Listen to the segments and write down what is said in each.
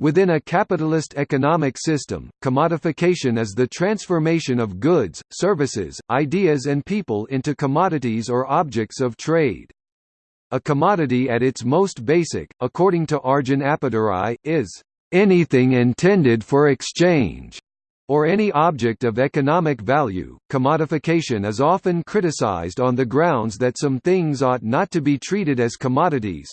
Within a capitalist economic system, commodification is the transformation of goods, services, ideas and people into commodities or objects of trade. A commodity at its most basic, according to Arjun Appadurai, is anything intended for exchange or any object of economic value. Commodification is often criticized on the grounds that some things ought not to be treated as commodities,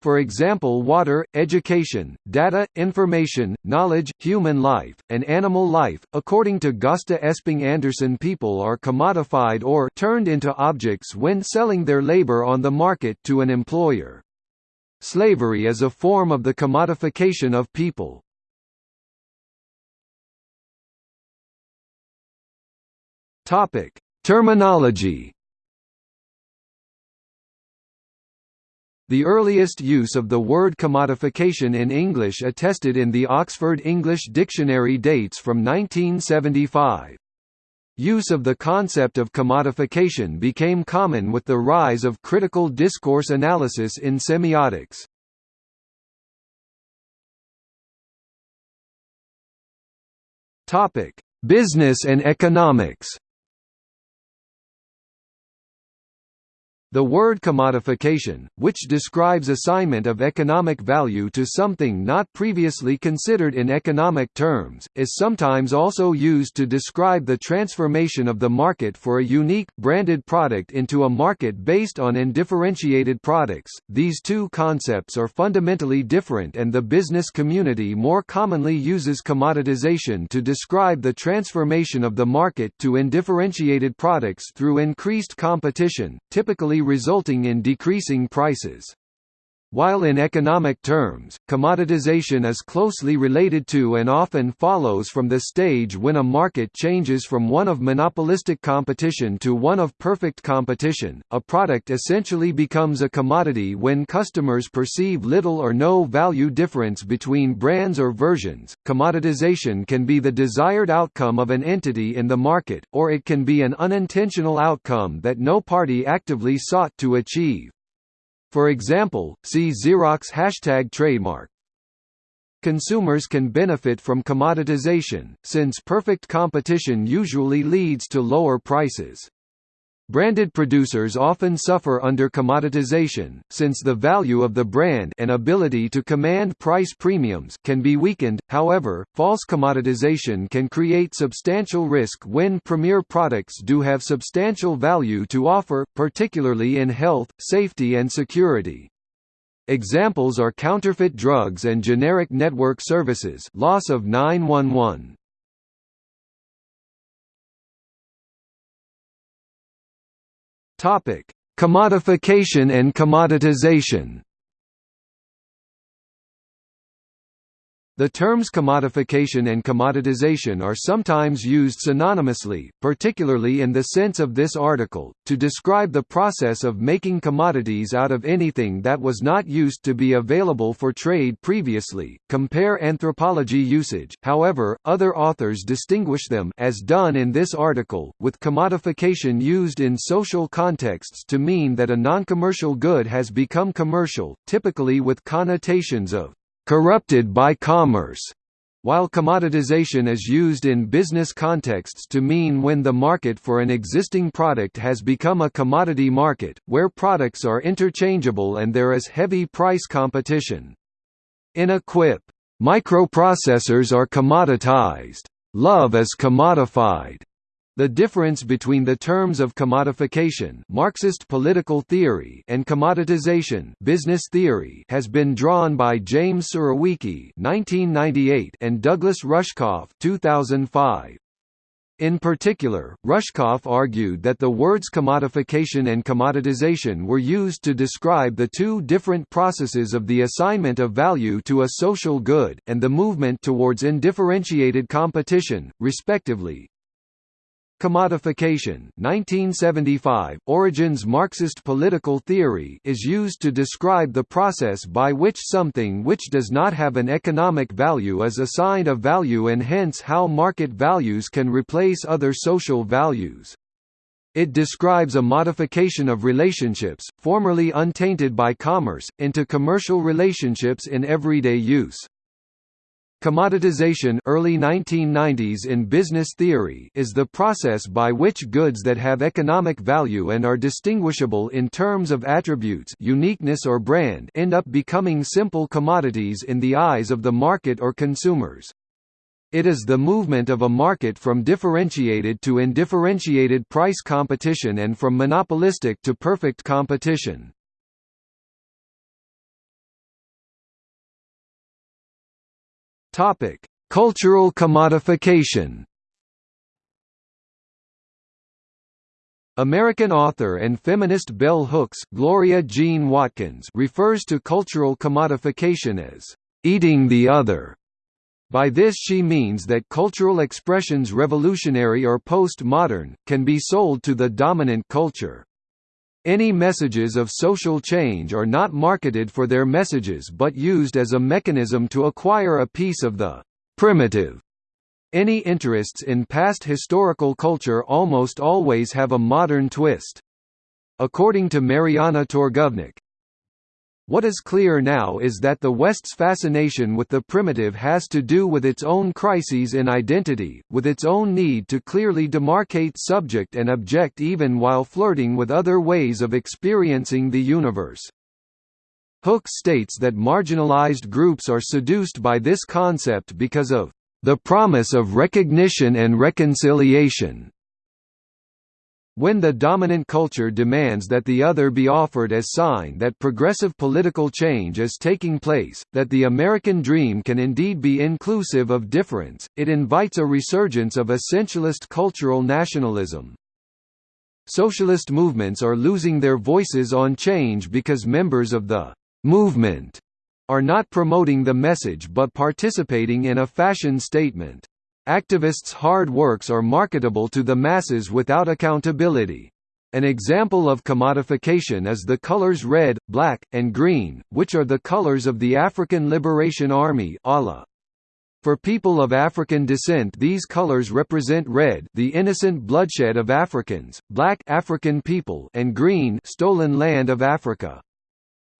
for example water, education, data, information, knowledge, human life, and animal life. According to Gösta Esping Andersen people are commodified or turned into objects when selling their labor on the market to an employer. Slavery is a form of the commodification of people. Topic: Terminology The earliest use of the word commodification in English attested in the Oxford English Dictionary dates from 1975. Use of the concept of commodification became common with the rise of critical discourse analysis in semiotics. Business and economics The word commodification, which describes assignment of economic value to something not previously considered in economic terms, is sometimes also used to describe the transformation of the market for a unique, branded product into a market based on undifferentiated products. These two concepts are fundamentally different and the business community more commonly uses commoditization to describe the transformation of the market to undifferentiated products through increased competition, typically resulting in decreasing prices. While in economic terms, commoditization is closely related to and often follows from the stage when a market changes from one of monopolistic competition to one of perfect competition, a product essentially becomes a commodity when customers perceive little or no value difference between brands or versions. Commoditization can be the desired outcome of an entity in the market, or it can be an unintentional outcome that no party actively sought to achieve. For example, see Xerox hashtag trademark. Consumers can benefit from commoditization, since perfect competition usually leads to lower prices. Branded producers often suffer under commoditization, since the value of the brand and ability to command price premiums can be weakened. However, false commoditization can create substantial risk when premier products do have substantial value to offer, particularly in health, safety and security. Examples are counterfeit drugs and generic network services loss of 911. Topic: Commodification and commoditization. The terms commodification and commoditization are sometimes used synonymously, particularly in the sense of this article, to describe the process of making commodities out of anything that was not used to be available for trade previously. Compare anthropology usage. However, other authors distinguish them as done in this article, with commodification used in social contexts to mean that a non-commercial good has become commercial, typically with connotations of corrupted by commerce, while commoditization is used in business contexts to mean when the market for an existing product has become a commodity market, where products are interchangeable and there is heavy price competition. In a quip, "...microprocessors are commoditized. Love is commodified." The difference between the terms of commodification Marxist political theory and commoditization business theory has been drawn by James Surowiecki and Douglas Rushkoff 2005. In particular, Rushkoff argued that the words commodification and commoditization were used to describe the two different processes of the assignment of value to a social good, and the movement towards undifferentiated competition, respectively. Commodification 1975, Origins Marxist political theory is used to describe the process by which something which does not have an economic value is assigned a value and hence how market values can replace other social values. It describes a modification of relationships, formerly untainted by commerce, into commercial relationships in everyday use. Commoditization early 1990s in business theory is the process by which goods that have economic value and are distinguishable in terms of attributes uniqueness or brand end up becoming simple commodities in the eyes of the market or consumers. It is the movement of a market from differentiated to undifferentiated price competition and from monopolistic to perfect competition. Topic: Cultural commodification. American author and feminist bell hooks Gloria Jean Watkins refers to cultural commodification as eating the other. By this she means that cultural expressions revolutionary or post-modern, can be sold to the dominant culture. Any messages of social change are not marketed for their messages but used as a mechanism to acquire a piece of the primitive. Any interests in past historical culture almost always have a modern twist. According to Marianna Torgovnick, what is clear now is that the West's fascination with the primitive has to do with its own crises in identity, with its own need to clearly demarcate subject and object even while flirting with other ways of experiencing the universe. Hooks states that marginalized groups are seduced by this concept because of the promise of recognition and reconciliation. When the dominant culture demands that the other be offered as sign that progressive political change is taking place, that the American dream can indeed be inclusive of difference, it invites a resurgence of essentialist cultural nationalism. Socialist movements are losing their voices on change because members of the movement are not promoting the message but participating in a fashion statement. Activists' hard works are marketable to the masses without accountability. An example of commodification is the colors red, black, and green, which are the colors of the African Liberation Army. For people of African descent these colors represent red the innocent bloodshed of Africans, black African people and green stolen land of Africa.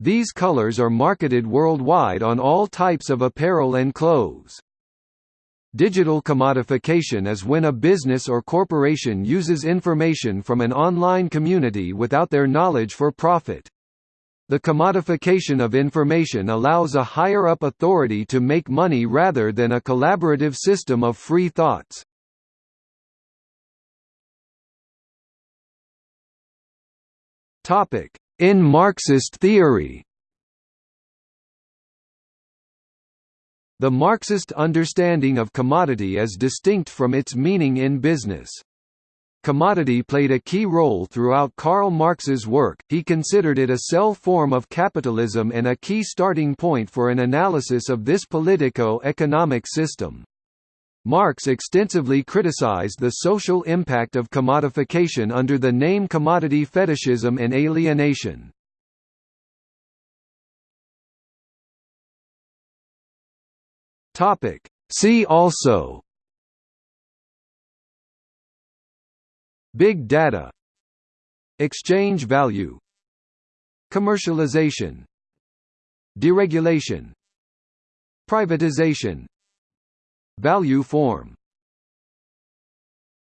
These colors are marketed worldwide on all types of apparel and clothes. Digital commodification is when a business or corporation uses information from an online community without their knowledge for profit. The commodification of information allows a higher-up authority to make money rather than a collaborative system of free thoughts. In Marxist theory The Marxist understanding of commodity is distinct from its meaning in business. Commodity played a key role throughout Karl Marx's work, he considered it a cell form of capitalism and a key starting point for an analysis of this politico-economic system. Marx extensively criticized the social impact of commodification under the name commodity fetishism and alienation. Topic. See also Big data Exchange value Commercialization Deregulation Privatization Value form